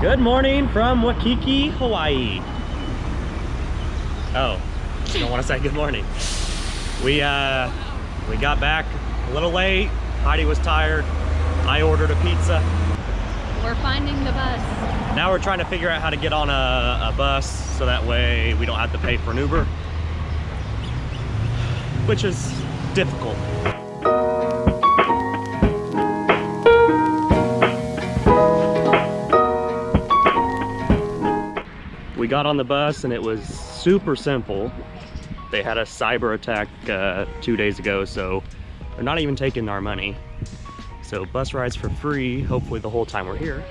Good morning from Waikiki, Hawaii. Oh, you don't want to say good morning. We uh, we got back a little late. Heidi was tired. I ordered a pizza. We're finding the bus. Now we're trying to figure out how to get on a, a bus so that way we don't have to pay for an Uber, which is difficult. We got on the bus and it was super simple. They had a cyber attack uh, two days ago, so they're not even taking our money. So bus rides for free, hopefully the whole time we're here.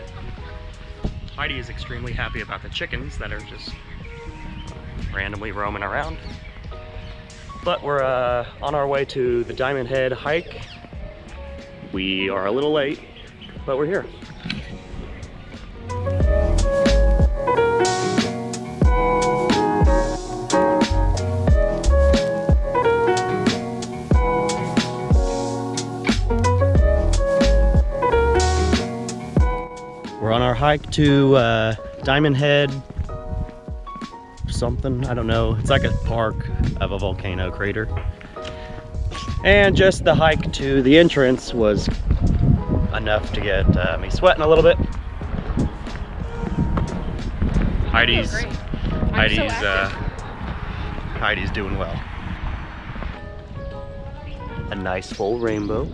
Heidi is extremely happy about the chickens that are just randomly roaming around. But we're uh, on our way to the Diamond Head hike. We are a little late, but we're here. Hike to uh, Diamond Head something, I don't know. It's like a park of a volcano crater. And just the hike to the entrance was enough to get uh, me sweating a little bit. Heidi's. Heidi's, so uh, Heidi's doing well. A nice full rainbow.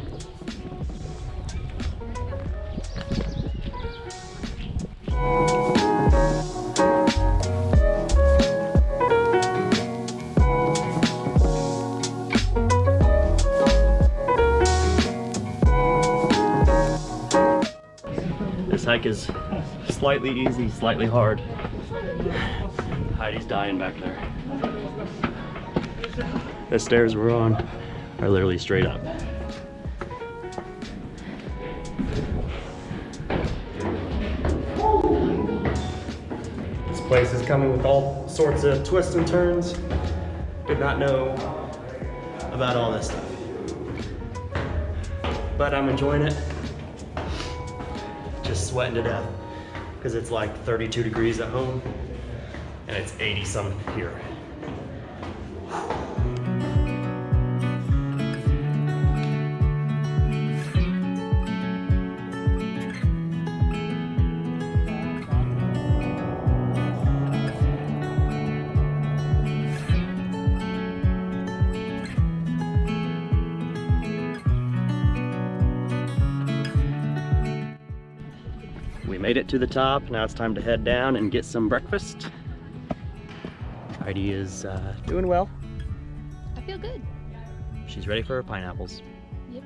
This hike is slightly easy, slightly hard. Heidi's dying back there. The stairs we're on are literally straight up. Place is coming with all sorts of twists and turns. Did not know about all this stuff. But I'm enjoying it just sweating to death because it's like 32 degrees at home and it's 80 some here. Made it to the top. Now it's time to head down and get some breakfast. Heidi is uh, doing well. I feel good. She's ready for her pineapples. Yep.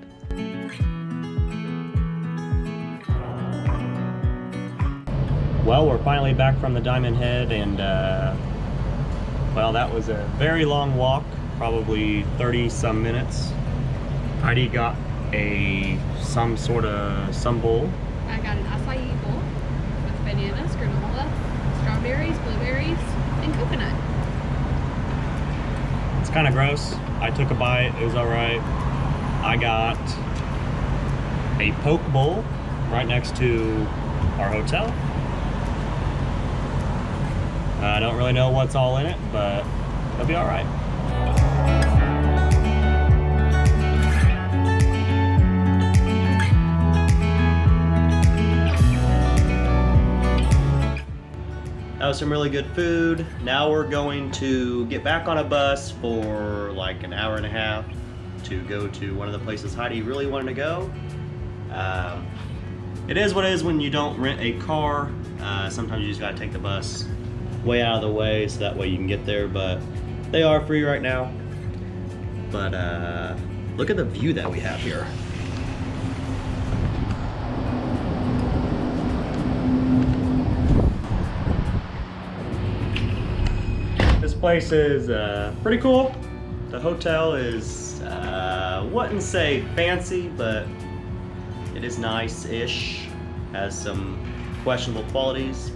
Well, we're finally back from the Diamond Head and uh, well, that was a very long walk, probably 30 some minutes. Heidi got a some sort of some bowl. I got an acai bowl with bananas, granola, strawberries, blueberries, and coconut. It's kind of gross. I took a bite. It was all right. I got a poke bowl right next to our hotel. I don't really know what's all in it, but it'll be all right. That some really good food. Now we're going to get back on a bus for like an hour and a half to go to one of the places Heidi really wanted to go. Um, it is what it is when you don't rent a car. Uh, sometimes you just gotta take the bus way out of the way so that way you can get there, but they are free right now. But uh, look at the view that we have here. Place is uh, pretty cool. The hotel is, uh, wouldn't say fancy, but it is nice-ish. Has some questionable qualities.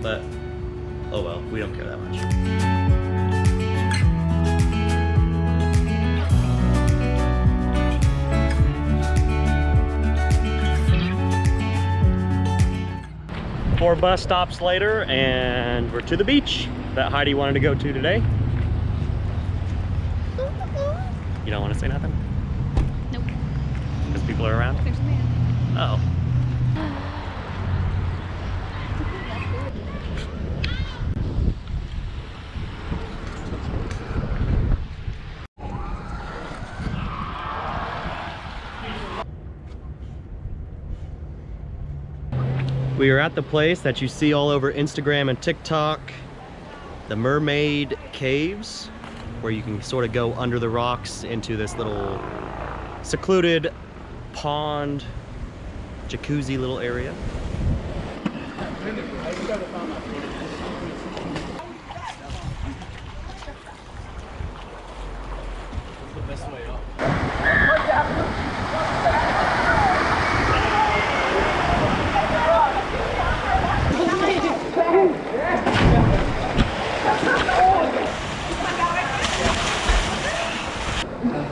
But, oh well, we don't care that much. four bus stops later and we're to the beach that Heidi wanted to go to today. You don't want to say nothing? Nope. Because people are around? There's a man. Oh. We are at the place that you see all over Instagram and TikTok, the Mermaid Caves, where you can sort of go under the rocks into this little secluded pond, jacuzzi little area.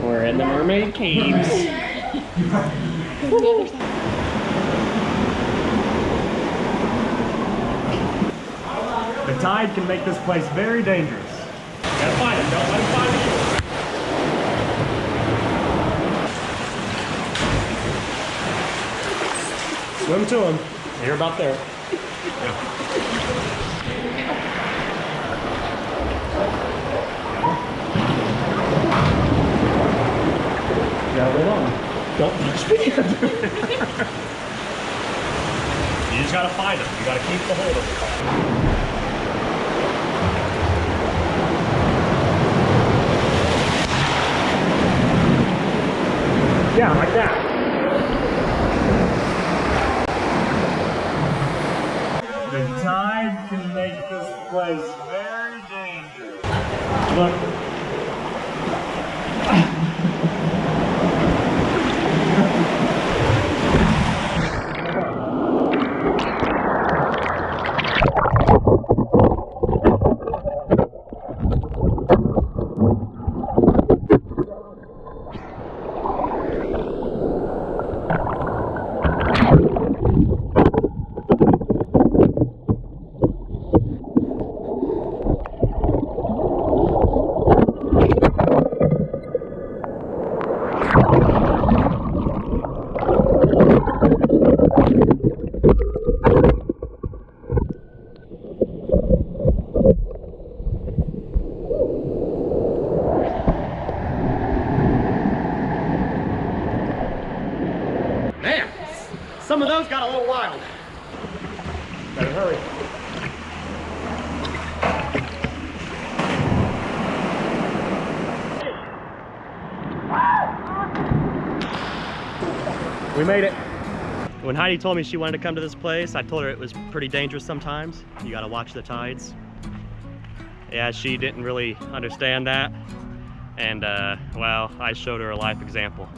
We're in the Mermaid Caves. The tide can make this place very dangerous. Gotta find him, don't let him find you. Swim to him. You're about there. Yeah, Don't touch me. you just gotta find him. You gotta keep the hold of him. Yeah, like that. The tide can make this place very dangerous. Look. Man, some of those got a little wild. Better hurry. We made it. When Heidi told me she wanted to come to this place, I told her it was pretty dangerous sometimes. You gotta watch the tides. Yeah, she didn't really understand that. And, uh, well, I showed her a life example.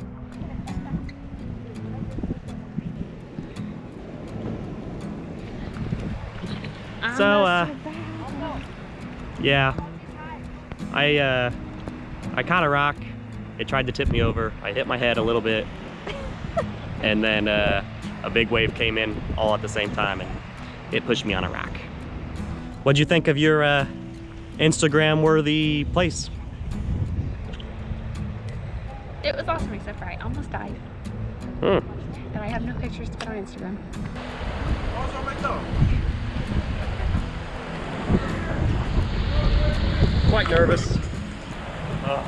So, uh, yeah, I, uh, I caught a rock. It tried to tip me over. I hit my head a little bit. and then, uh, a big wave came in all at the same time and it pushed me on a rock. What'd you think of your, uh, Instagram worthy place? It was awesome, except for I almost died. Hmm. And I have no pictures to put on Instagram. Quite nervous. Uh,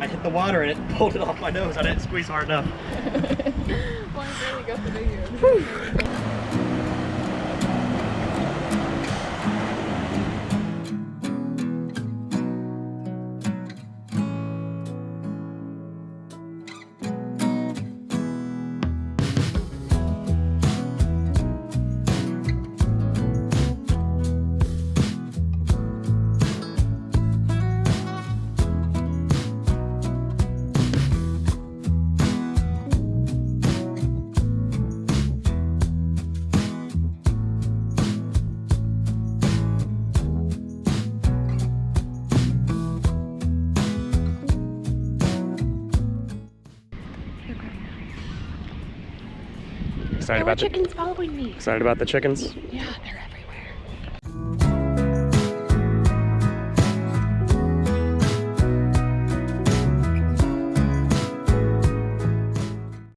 I hit the water and it pulled it off my nose. I didn't squeeze hard enough. Excited about the chickens following me. excited about the chickens? Yeah,